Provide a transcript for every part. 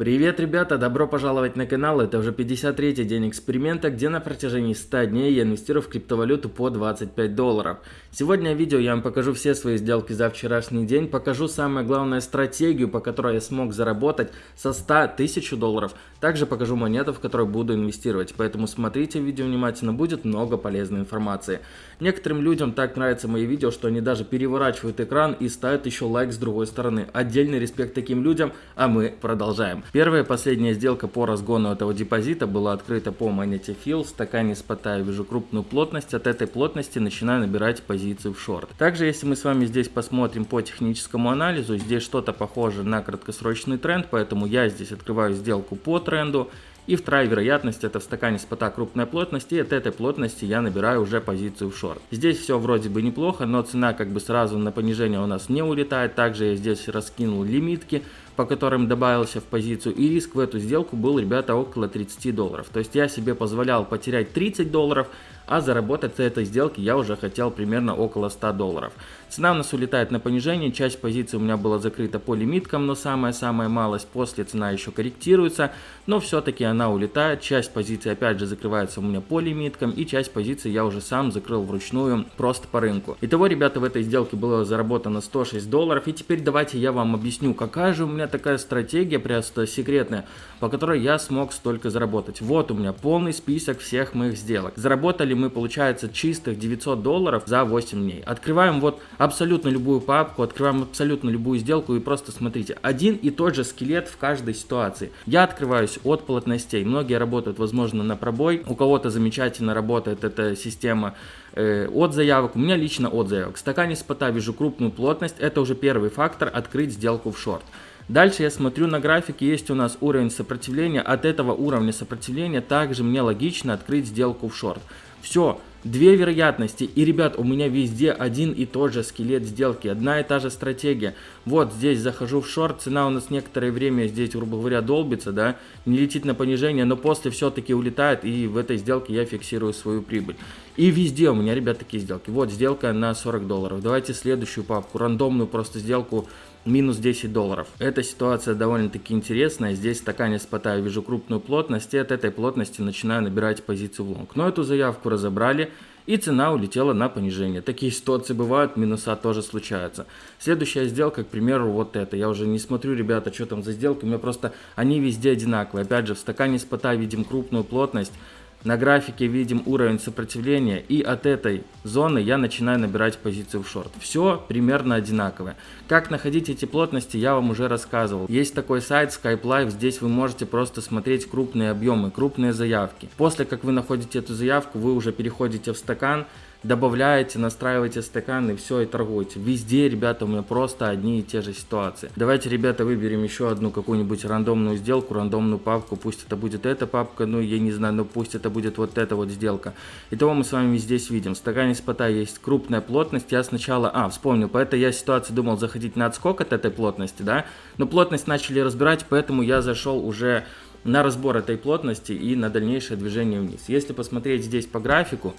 Привет, ребята! Добро пожаловать на канал. Это уже 53-й день эксперимента, где на протяжении 100 дней я инвестирую в криптовалюту по 25 долларов. Сегодня в видео я вам покажу все свои сделки за вчерашний день, покажу самое главное стратегию, по которой я смог заработать со 100 тысяч долларов. Также покажу монету, в которую буду инвестировать, поэтому смотрите видео внимательно, будет много полезной информации. Некоторым людям так нравятся мои видео, что они даже переворачивают экран и ставят еще лайк с другой стороны. Отдельный респект таким людям, а мы продолжаем. Первая и последняя сделка по разгону этого депозита была открыта по монете. В стакане спота вижу крупную плотность. От этой плотности начинаю набирать позицию в шорт. Также, если мы с вами здесь посмотрим по техническому анализу, здесь что-то похоже на краткосрочный тренд, поэтому я здесь открываю сделку по тренду. И вторая вероятность это в стакане спота крупная плотность, и от этой плотности я набираю уже позицию в шорт. Здесь все вроде бы неплохо, но цена как бы сразу на понижение у нас не улетает. Также я здесь раскинул лимитки, по которым добавился в позицию, и риск в эту сделку был, ребята, около 30 долларов. То есть я себе позволял потерять 30 долларов, а заработать с этой сделки я уже хотел примерно около 100 долларов. Цена у нас улетает на понижение, часть позиций у меня была закрыта по лимиткам, но самая-самая малость, после цена еще корректируется, но все-таки она улетает, часть позиций опять же закрывается у меня по лимиткам, и часть позиций я уже сам закрыл вручную просто по рынку. Итого, ребята, в этой сделке было заработано 106 долларов, и теперь давайте я вам объясню, какая же у меня такая стратегия, просто секретная, по которой я смог столько заработать. Вот у меня полный список всех моих сделок. Заработали мы, получается, чистых 900 долларов за 8 дней. Открываем вот абсолютно любую папку, открываем абсолютно любую сделку и просто смотрите. Один и тот же скелет в каждой ситуации. Я открываюсь от плотностей. Многие работают, возможно, на пробой. У кого-то замечательно работает эта система э, от заявок. У меня лично от заявок. В стакане спота вижу крупную плотность. Это уже первый фактор открыть сделку в шорт. Дальше я смотрю на графике, есть у нас уровень сопротивления. От этого уровня сопротивления также мне логично открыть сделку в шорт. Все, две вероятности. И, ребят, у меня везде один и тот же скелет сделки, одна и та же стратегия. Вот здесь захожу в шорт, цена у нас некоторое время здесь, грубо говоря, долбится, да, не летит на понижение, но после все-таки улетает, и в этой сделке я фиксирую свою прибыль. И везде у меня, ребят, такие сделки. Вот сделка на 40 долларов. Давайте следующую папку, рандомную просто сделку минус 10 долларов. Эта ситуация довольно-таки интересная. Здесь в стакане спота я вижу крупную плотность, и от этой плотности начинаю набирать позицию в лонг. Но эту заявку разобрали, и цена улетела на понижение. Такие ситуации бывают, минуса тоже случаются. Следующая сделка, к примеру, вот это. Я уже не смотрю, ребята, что там за сделки, у меня просто они везде одинаковые. Опять же, в стакане спота видим крупную плотность, на графике видим уровень сопротивления и от этой зоны я начинаю набирать позицию в шорт. Все примерно одинаковое. Как находить эти плотности я вам уже рассказывал. Есть такой сайт Skype Live, здесь вы можете просто смотреть крупные объемы, крупные заявки. После как вы находите эту заявку, вы уже переходите в стакан, добавляете, настраиваете стакан и все, и торгуете. Везде, ребята, у меня просто одни и те же ситуации. Давайте, ребята, выберем еще одну какую-нибудь рандомную сделку, рандомную папку. Пусть это будет эта папка, ну, я не знаю, но пусть это будет вот эта вот сделка. Итого мы с вами здесь видим. В стакане спота есть крупная плотность. Я сначала, а, вспомнил, по этой я ситуации думал заходить на отскок от этой плотности, да, но плотность начали разбирать, поэтому я зашел уже на разбор этой плотности и на дальнейшее движение вниз. Если посмотреть здесь по графику,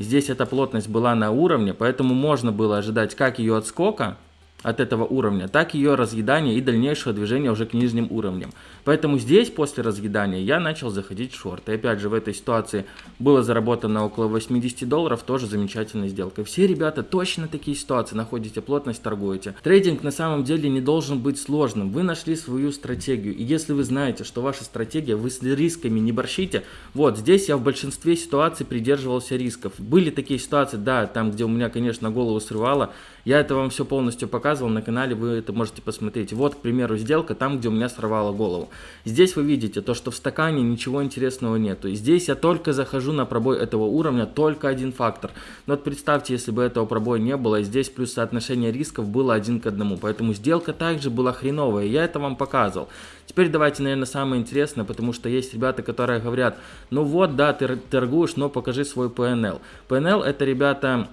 Здесь эта плотность была на уровне, поэтому можно было ожидать как ее отскока, от этого уровня, так ее разъедание и дальнейшее движение уже к нижним уровням. Поэтому здесь после разъедания я начал заходить в шорт. И опять же в этой ситуации было заработано около 80 долларов, тоже замечательная сделка. Все ребята точно такие ситуации, находите плотность, торгуете. Трейдинг на самом деле не должен быть сложным. Вы нашли свою стратегию. И если вы знаете, что ваша стратегия, вы с рисками не борщите, вот здесь я в большинстве ситуаций придерживался рисков. Были такие ситуации, да, там где у меня, конечно, голову срывало, я это вам все полностью показывал на канале, вы это можете посмотреть. Вот, к примеру, сделка там, где у меня сорвало голову. Здесь вы видите то, что в стакане ничего интересного нету. Здесь я только захожу на пробой этого уровня, только один фактор. Но вот представьте, если бы этого пробоя не было, здесь плюс соотношение рисков было один к одному. Поэтому сделка также была хреновая, я это вам показывал. Теперь давайте, наверное, самое интересное, потому что есть ребята, которые говорят, ну вот, да, ты торгуешь, но покажи свой PNL. PNL это, ребята,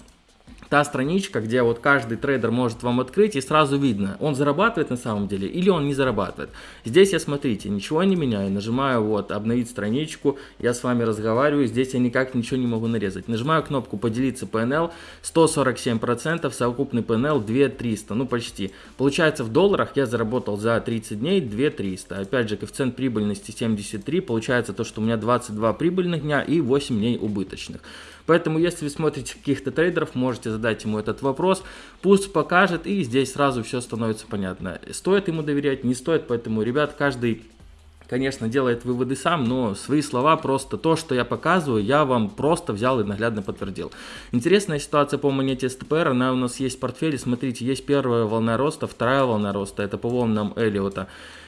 та страничка, где вот каждый трейдер может вам открыть и сразу видно, он зарабатывает на самом деле или он не зарабатывает. Здесь я, смотрите, ничего не меняю, нажимаю вот обновить страничку, я с вами разговариваю, здесь я никак ничего не могу нарезать. Нажимаю кнопку поделиться PNL, 147%, совокупный PNL 2300, ну почти. Получается в долларах я заработал за 30 дней 2300. Опять же, коэффициент прибыльности 73, получается то, что у меня 22 прибыльных дня и 8 дней убыточных. Поэтому, если вы смотрите каких-то трейдеров, можете задать ему этот вопрос, пусть покажет, и здесь сразу все становится понятно. Стоит ему доверять, не стоит, поэтому, ребят, каждый конечно, делает выводы сам, но свои слова просто то, что я показываю, я вам просто взял и наглядно подтвердил. Интересная ситуация по монете СТПР, она у нас есть в портфеле, смотрите, есть первая волна роста, вторая волна роста, это по волнам Эллиота.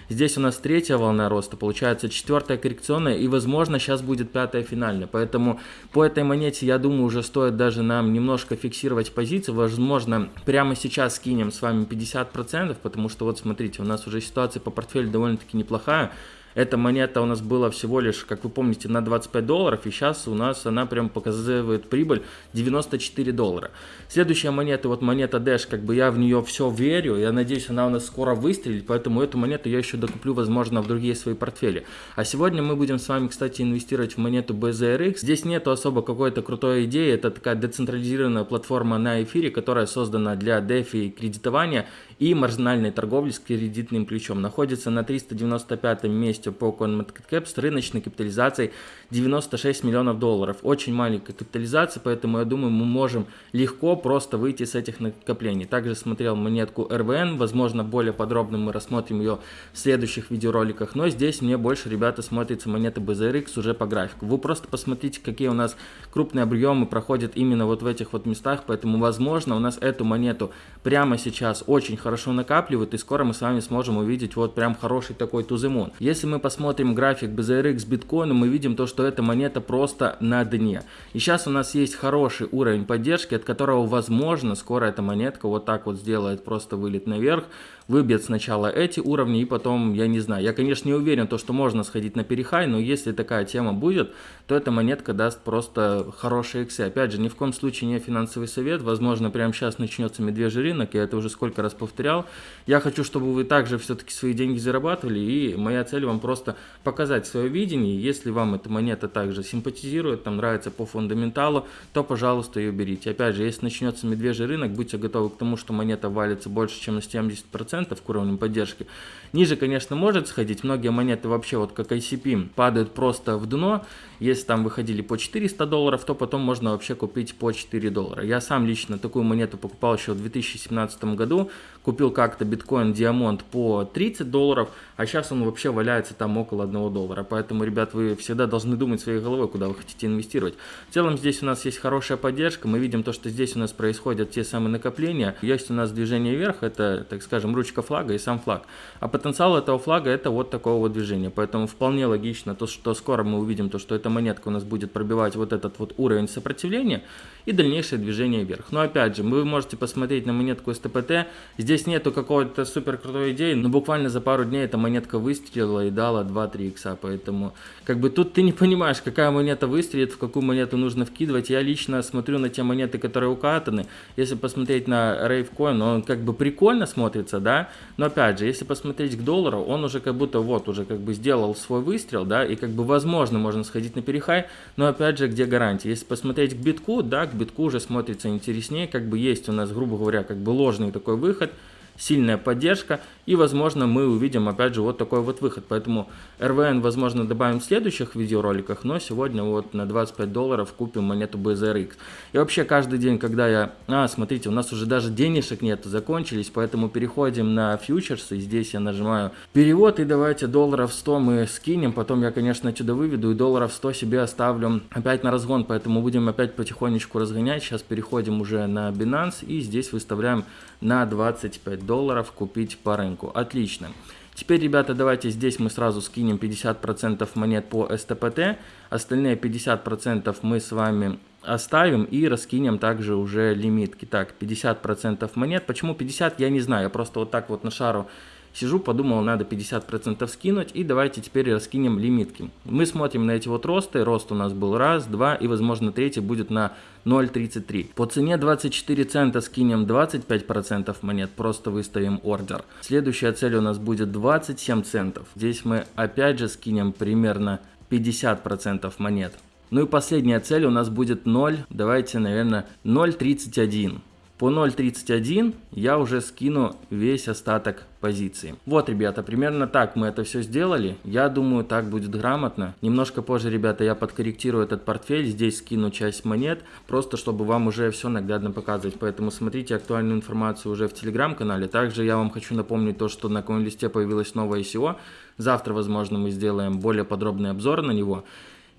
Здесь у нас третья волна роста, получается четвертая коррекционная и возможно сейчас будет пятая финальная. Поэтому по этой монете я думаю уже стоит даже нам немножко фиксировать позиции. Возможно прямо сейчас скинем с вами 50%, потому что вот смотрите у нас уже ситуация по портфелю довольно-таки неплохая. Эта монета у нас была всего лишь, как вы помните, на 25 долларов, и сейчас у нас она прям показывает прибыль 94 доллара. Следующая монета, вот монета Dash, как бы я в нее все верю, я надеюсь, она у нас скоро выстрелит, поэтому эту монету я еще докуплю, возможно, в другие свои портфели. А сегодня мы будем с вами, кстати, инвестировать в монету BZRX. Здесь нету особо какой-то крутой идеи, это такая децентрализированная платформа на эфире, которая создана для DeFi кредитования и маржинальной торговли с кредитным ключом. Находится на 395 месте месте по CoinMarketCap с рыночной капитализацией 96 миллионов долларов. Очень маленькая капитализация, поэтому я думаю, мы можем легко просто выйти с этих накоплений. Также смотрел монетку RVN, возможно, более подробно мы рассмотрим ее в следующих видеороликах, но здесь мне больше, ребята, смотрится монета BZRX уже по графику. Вы просто посмотрите, какие у нас крупные объемы проходят именно вот в этих вот местах, поэтому, возможно, у нас эту монету прямо сейчас очень хорошо накапливают, и скоро мы с вами сможем увидеть вот прям хороший такой туземон. Если мы посмотрим график BZRX биткоина, мы видим то, что эта монета просто на дне. И сейчас у нас есть хороший уровень поддержки, от которого, возможно, скоро эта монетка вот так вот сделает просто вылет наверх, выбьет сначала эти уровни и потом, я не знаю, я, конечно, не уверен, то, что можно сходить на перехай, но если такая тема будет, то эта монетка даст просто хорошие иксы. Опять же, ни в коем случае не финансовый совет, возможно, прямо сейчас начнется медвежий рынок, я это уже сколько раз повторял. Я хочу, чтобы вы также все-таки свои деньги зарабатывали, и моя цель вам просто показать свое видение. Если вам эта монета также симпатизирует, там нравится по фундаменталу, то, пожалуйста, ее берите. Опять же, если начнется медвежий рынок, будьте готовы к тому, что монета валится больше, чем на 70% к уровню поддержки. Ниже, конечно, может сходить. Многие монеты вообще, вот как ICP, падают просто в дно. Если там выходили по 400 долларов, то потом можно вообще купить по 4 доллара. Я сам лично такую монету покупал еще в 2017 году. Купил как-то биткоин Диамонт по 30 долларов, а сейчас он вообще валяется там около 1 доллара. Поэтому, ребят, вы всегда должны думать своей головой, куда вы хотите инвестировать. В целом здесь у нас есть хорошая поддержка. Мы видим то, что здесь у нас происходят те самые накопления. Есть у нас движение вверх, это, так скажем, ручка флага и сам флаг. А потенциал этого флага это вот такого вот движения. Поэтому вполне логично то, что скоро мы увидим то, что эта монетка у нас будет пробивать вот этот вот уровень сопротивления и дальнейшее движение вверх. Но опять же, вы можете посмотреть на монетку СТПТ. Здесь нету какой-то супер крутой идеи, но буквально за пару дней эта монетка выстрелила и дала 2-3 икса. Поэтому как бы тут ты не понимаешь, какая монета выстрелит, в какую монету нужно вкидывать. Я лично смотрю на те монеты, которые укатаны. Если посмотреть на Ravecoin, он как бы прикольно смотрится, да, но опять же, если посмотреть к доллару, он уже как будто вот уже как бы сделал свой выстрел, да, и как бы возможно можно сходить на перехай, но опять же, где гарантия? Если посмотреть к битку, да, к битку уже смотрится интереснее, как бы есть у нас, грубо говоря, как бы ложный такой выход, сильная поддержка, и, возможно, мы увидим, опять же, вот такой вот выход. Поэтому РВН, возможно, добавим в следующих видеороликах, но сегодня вот на 25 долларов купим монету BZRX. И вообще, каждый день, когда я... А, смотрите, у нас уже даже денежек нет, закончились, поэтому переходим на фьючерсы, здесь я нажимаю перевод, и давайте долларов 100 мы скинем, потом я, конечно, отсюда выведу, и долларов 100 себе оставлю опять на разгон, поэтому будем опять потихонечку разгонять. Сейчас переходим уже на Binance, и здесь выставляем на 25 долларов купить по рынку. Отлично. Теперь, ребята, давайте здесь мы сразу скинем 50% монет по СТПТ. Остальные 50% мы с вами оставим и раскинем также уже лимитки. Так, 50% монет. Почему 50, я не знаю. Я просто вот так вот на шару Сижу, подумал, надо 50% скинуть, и давайте теперь раскинем лимитки. Мы смотрим на эти вот росты, рост у нас был раз, два, и возможно третий будет на 0.33. По цене 24 цента скинем 25% монет, просто выставим ордер. Следующая цель у нас будет 27 центов. Здесь мы опять же скинем примерно 50% монет. Ну и последняя цель у нас будет 0, давайте, наверное, 0.31. По 0.31 я уже скину весь остаток позиции. Вот, ребята, примерно так мы это все сделали. Я думаю, так будет грамотно. Немножко позже, ребята, я подкорректирую этот портфель. Здесь скину часть монет, просто чтобы вам уже все наглядно показывать. Поэтому смотрите актуальную информацию уже в телеграм-канале. Также я вам хочу напомнить то, что на коин-листе появилось новое ICO. Завтра, возможно, мы сделаем более подробный обзор на него.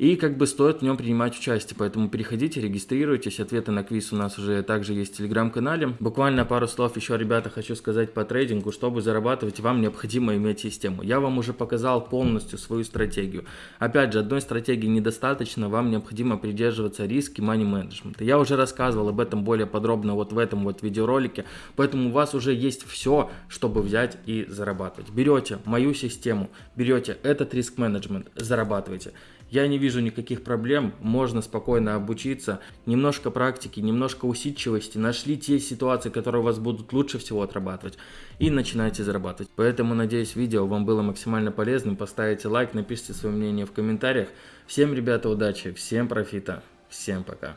И как бы стоит в нем принимать участие, поэтому переходите, регистрируйтесь, ответы на квиз у нас уже также есть в телеграм-канале. Буквально пару слов еще, ребята, хочу сказать по трейдингу, чтобы зарабатывать, вам необходимо иметь систему. Я вам уже показал полностью свою стратегию. Опять же, одной стратегии недостаточно, вам необходимо придерживаться риски money management. Я уже рассказывал об этом более подробно вот в этом вот видеоролике, поэтому у вас уже есть все, чтобы взять и зарабатывать. Берете мою систему, берете этот риск менеджмент, зарабатывайте. Я не вижу никаких проблем, можно спокойно обучиться, немножко практики, немножко усидчивости, нашли те ситуации, которые у вас будут лучше всего отрабатывать и начинайте зарабатывать. Поэтому надеюсь видео вам было максимально полезным, поставите лайк, напишите свое мнение в комментариях. Всем, ребята, удачи, всем профита, всем пока.